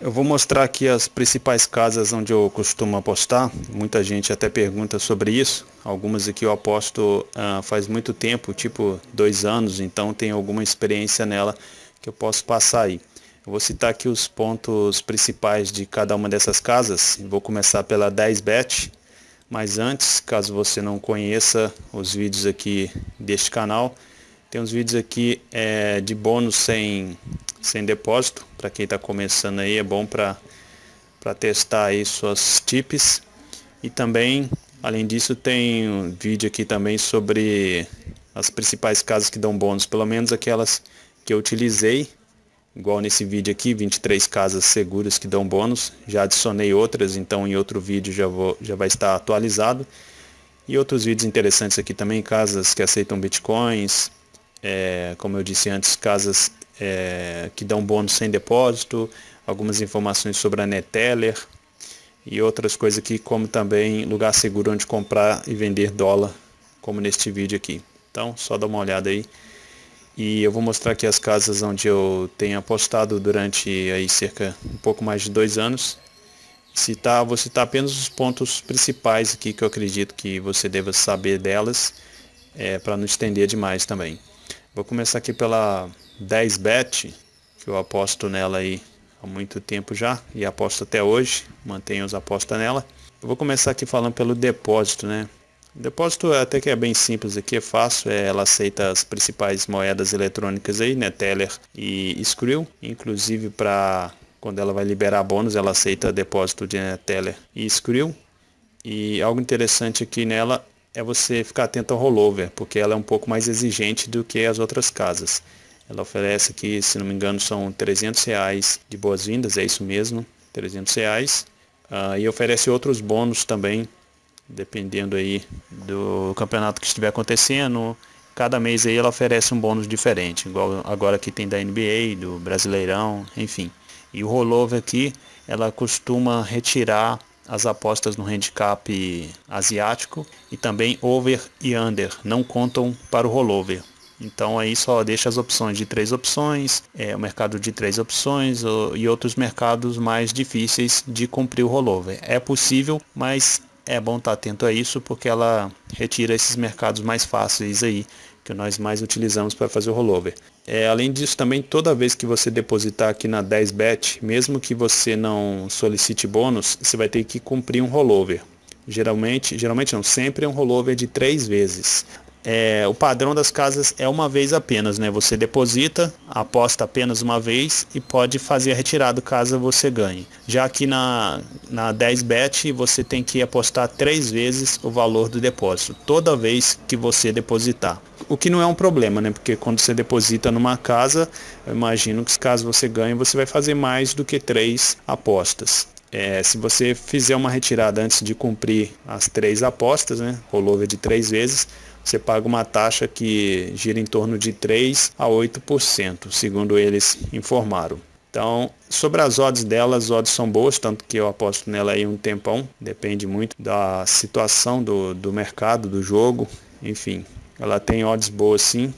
Eu vou mostrar aqui as principais casas onde eu costumo apostar. Muita gente até pergunta sobre isso. Algumas aqui eu aposto uh, faz muito tempo, tipo dois anos, então tenho alguma experiência nela que eu posso passar aí. Eu vou citar aqui os pontos principais de cada uma dessas casas. Vou começar pela 10bet, mas antes, caso você não conheça os vídeos aqui deste canal, tem uns vídeos aqui é, de bônus sem, sem depósito, para quem está começando aí, é bom para testar aí suas tips. E também, além disso, tem um vídeo aqui também sobre as principais casas que dão bônus, pelo menos aquelas que eu utilizei, igual nesse vídeo aqui, 23 casas seguras que dão bônus. Já adicionei outras, então em outro vídeo já, vou, já vai estar atualizado. E outros vídeos interessantes aqui também, casas que aceitam bitcoins, é, como eu disse antes, casas é, que dão bônus sem depósito, algumas informações sobre a Neteller e outras coisas aqui, como também lugar seguro onde comprar e vender dólar, como neste vídeo aqui. Então, só dá uma olhada aí. E eu vou mostrar aqui as casas onde eu tenho apostado durante aí cerca um pouco mais de dois anos. Citar, vou citar apenas os pontos principais aqui que eu acredito que você deva saber delas, é, para não estender demais também. Vou começar aqui pela 10bet, que eu aposto nela aí há muito tempo já e aposto até hoje, mantenho os apostas nela. Eu vou começar aqui falando pelo depósito, né? O depósito até que é bem simples aqui, é fácil, é, ela aceita as principais moedas eletrônicas aí, né, Teller e Skrill, inclusive para quando ela vai liberar bônus, ela aceita depósito de Teller e Skrill. E algo interessante aqui nela é você ficar atento ao rollover, porque ela é um pouco mais exigente do que as outras casas. Ela oferece aqui, se não me engano, são 300 reais de boas-vindas, é isso mesmo, 300 reais. Uh, e oferece outros bônus também, dependendo aí do campeonato que estiver acontecendo. Cada mês aí ela oferece um bônus diferente, igual agora que tem da NBA, do Brasileirão, enfim. E o rollover aqui, ela costuma retirar as apostas no handicap asiático e também over e under não contam para o rollover. Então aí só deixa as opções de três opções, é, o mercado de três opções e outros mercados mais difíceis de cumprir o rollover. É possível, mas é bom estar atento a isso porque ela retira esses mercados mais fáceis aí que nós mais utilizamos para fazer o rollover. É, além disso, também toda vez que você depositar aqui na 10bet, mesmo que você não solicite bônus, você vai ter que cumprir um rollover. Geralmente, geralmente não, sempre é um rollover de três vezes. É, o padrão das casas é uma vez apenas, né? Você deposita, aposta apenas uma vez e pode fazer a retirada caso você ganhe. Já aqui na, na 10bet você tem que apostar três vezes o valor do depósito, toda vez que você depositar. O que não é um problema, né? Porque quando você deposita numa casa, eu imagino que caso você ganhe, você vai fazer mais do que três apostas. É, se você fizer uma retirada antes de cumprir as três apostas, né? Rollover de três vezes, você paga uma taxa que gira em torno de 3 a 8%, segundo eles informaram. Então, sobre as odds dela, as odds são boas, tanto que eu aposto nela aí um tempão, depende muito da situação do, do mercado, do jogo, enfim. Ela tem odds boas sim,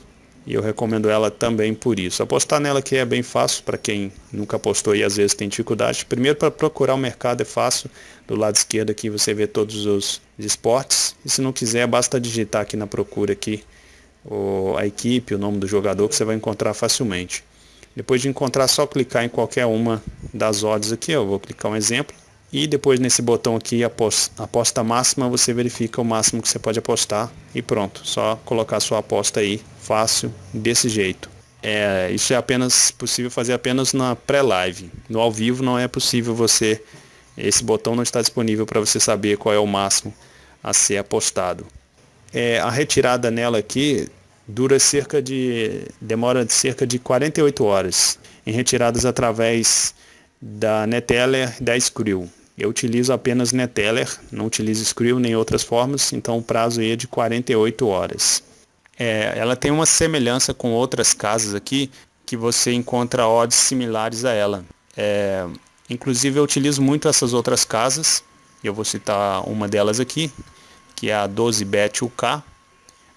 e eu recomendo ela também por isso. Apostar nela que é bem fácil para quem nunca apostou e às vezes tem dificuldade. Primeiro para procurar o mercado é fácil. Do lado esquerdo aqui você vê todos os esportes. E se não quiser, basta digitar aqui na procura aqui o, a equipe, o nome do jogador que você vai encontrar facilmente. Depois de encontrar, só clicar em qualquer uma das odds aqui. Eu vou clicar um exemplo. E depois nesse botão aqui, aposta, máxima, você verifica o máximo que você pode apostar e pronto. Só colocar sua aposta aí, fácil, desse jeito. É, isso é apenas possível fazer apenas na pré-live. No ao vivo não é possível você, esse botão não está disponível para você saber qual é o máximo a ser apostado. É, a retirada nela aqui dura cerca de, demora de cerca de 48 horas, em retiradas através da Neteller da Skrill. Eu utilizo apenas Neteller, não utilizo Skrill nem outras formas, então o prazo é de 48 horas. É, ela tem uma semelhança com outras casas aqui, que você encontra odds similares a ela. É, inclusive eu utilizo muito essas outras casas, eu vou citar uma delas aqui, que é a 12bet UK.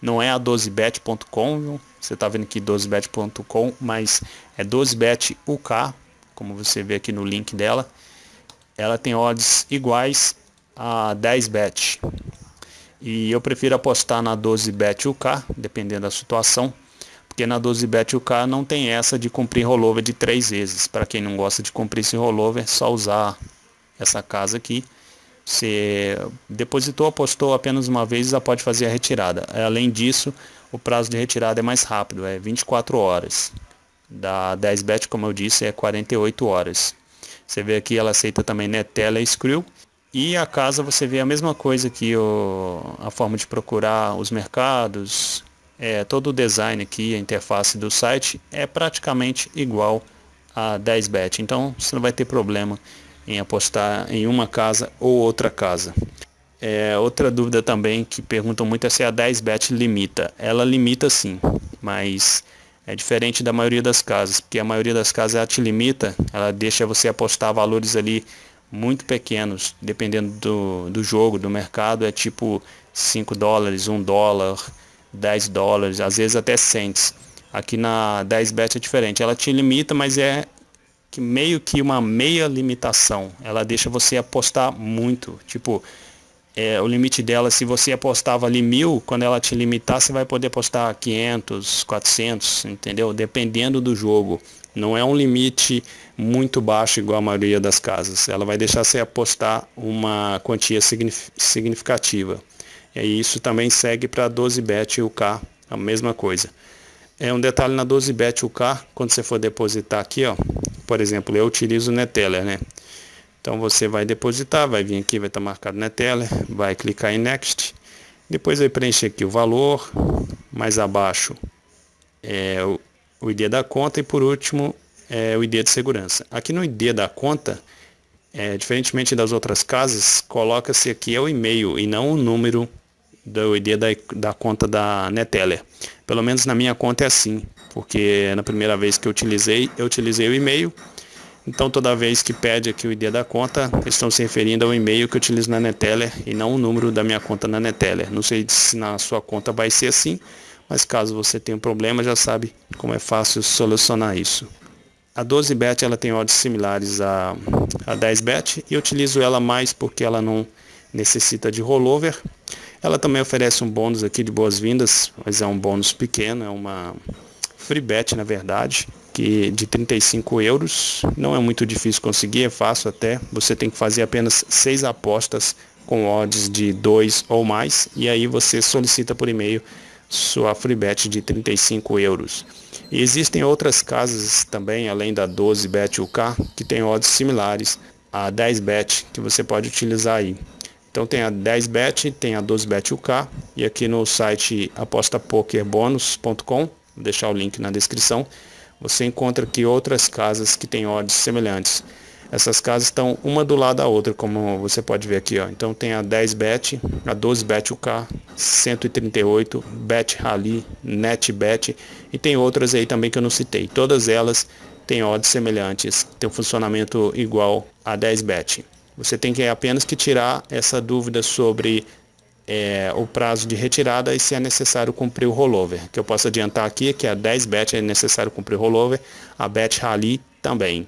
Não é a 12bet.com, você está vendo aqui 12bet.com, mas é 12bet UK como você vê aqui no link dela, ela tem odds iguais a 10 bet. E eu prefiro apostar na 12 bet UK, dependendo da situação, porque na 12 bet UK não tem essa de cumprir rollover de três vezes. Para quem não gosta de cumprir esse rollover, é só usar essa casa aqui. Você depositou, apostou apenas uma vez, já pode fazer a retirada. Além disso, o prazo de retirada é mais rápido, é 24 horas. Da 10 bet, como eu disse, é 48 horas. Você vê aqui, ela aceita também Netela e Skrill. E a casa você vê a mesma coisa aqui, o, a forma de procurar os mercados, é, todo o design aqui, a interface do site é praticamente igual a 10bet. Então você não vai ter problema em apostar em uma casa ou outra casa. É, outra dúvida também que perguntam muito é se a 10bet limita. Ela limita sim, mas é diferente da maioria das casas, porque a maioria das casas ela te limita, ela deixa você apostar valores ali muito pequenos, dependendo do, do jogo, do mercado, é tipo 5 dólares, 1 dólar, 10 dólares, às vezes até cents. Aqui na 10bet é diferente, ela te limita, mas é que meio que uma meia limitação. Ela deixa você apostar muito, tipo, é, o limite dela, se você apostava ali mil, quando ela te limitar, você vai poder apostar 500, 400, entendeu? Dependendo do jogo. Não é um limite muito baixo igual a maioria das casas. Ela vai deixar você apostar uma quantia significativa. E isso também segue para 12 bet UK, a mesma coisa. É um detalhe na 12 bet UK, quando você for depositar aqui, ó, por exemplo, eu utilizo o Neteller, né? Então você vai depositar, vai vir aqui, vai estar marcado Neteller, vai clicar em Next, depois vai preencher aqui o valor, mais abaixo é o, o ID da conta e por último é o ID de segurança. Aqui no ID da conta, é, diferentemente das outras casas, coloca-se aqui é o e-mail e não o número do ID da, da conta da Neteller. Pelo menos na minha conta é assim, porque na primeira vez que eu utilizei, eu utilizei o e-mail então, toda vez que pede aqui o ID da conta, estão se referindo ao e-mail que eu utilizo na Neteller e não o número da minha conta na Neteller. Não sei se na sua conta vai ser assim, mas caso você tenha um problema, já sabe como é fácil solucionar isso. A 12bet ela tem odds similares a, a 10bet e utilizo ela mais porque ela não necessita de rollover. Ela também oferece um bônus aqui de boas-vindas, mas é um bônus pequeno, é uma free bet na verdade que de 35 euros. Não é muito difícil conseguir, é fácil até. Você tem que fazer apenas seis apostas com odds de 2 ou mais e aí você solicita por e-mail sua free bet de 35 euros. E existem outras casas também, além da 12bet UK, que tem odds similares a 10bet que você pode utilizar aí. Então tem a 10bet, tem a 12bet UK e aqui no site apostapokerbonus.com, vou deixar o link na descrição, você encontra aqui outras casas que têm odds semelhantes. Essas casas estão uma do lado da outra, como você pode ver aqui. Ó. Então tem a 10bet, a 12bet UK, 138, Bet Rally, NetBet e tem outras aí também que eu não citei. Todas elas têm odds semelhantes, têm um funcionamento igual a 10bet. Você tem que apenas que tirar essa dúvida sobre é, o prazo de retirada e se é necessário cumprir o rollover. Que eu posso adiantar aqui que a 10 bet é necessário cumprir o rollover, a bet rally também.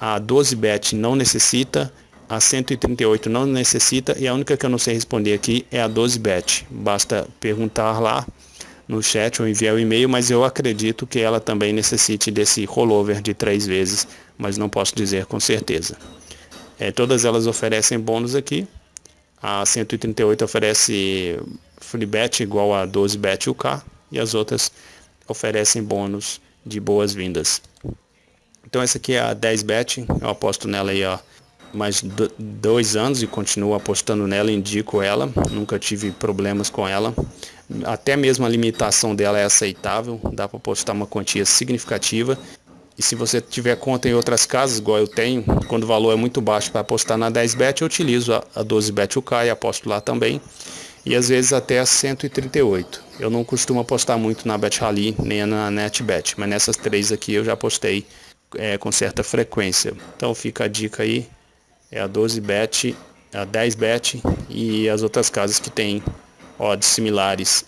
A 12 bet não necessita, a 138 não necessita e a única que eu não sei responder aqui é a 12 bet. Basta perguntar lá no chat ou enviar o e-mail, mas eu acredito que ela também necessite desse rollover de três vezes, mas não posso dizer com certeza. É, todas elas oferecem bônus aqui, a 138 oferece free bet igual a 12 bet UK e as outras oferecem bônus de boas-vindas. Então essa aqui é a 10 bet, eu aposto nela aí há mais dois anos e continuo apostando nela, indico ela, nunca tive problemas com ela. Até mesmo a limitação dela é aceitável, dá para apostar uma quantia significativa e se você tiver conta em outras casas, igual eu tenho, quando o valor é muito baixo para apostar na 10bet, eu utilizo a, 12bet UK e aposto lá também. E às vezes até a 138. Eu não costumo apostar muito na Bet Rally nem na NetBet, mas nessas três aqui eu já apostei é, com certa frequência. Então fica a dica aí, é a 12bet, a 10bet e as outras casas que têm odds similares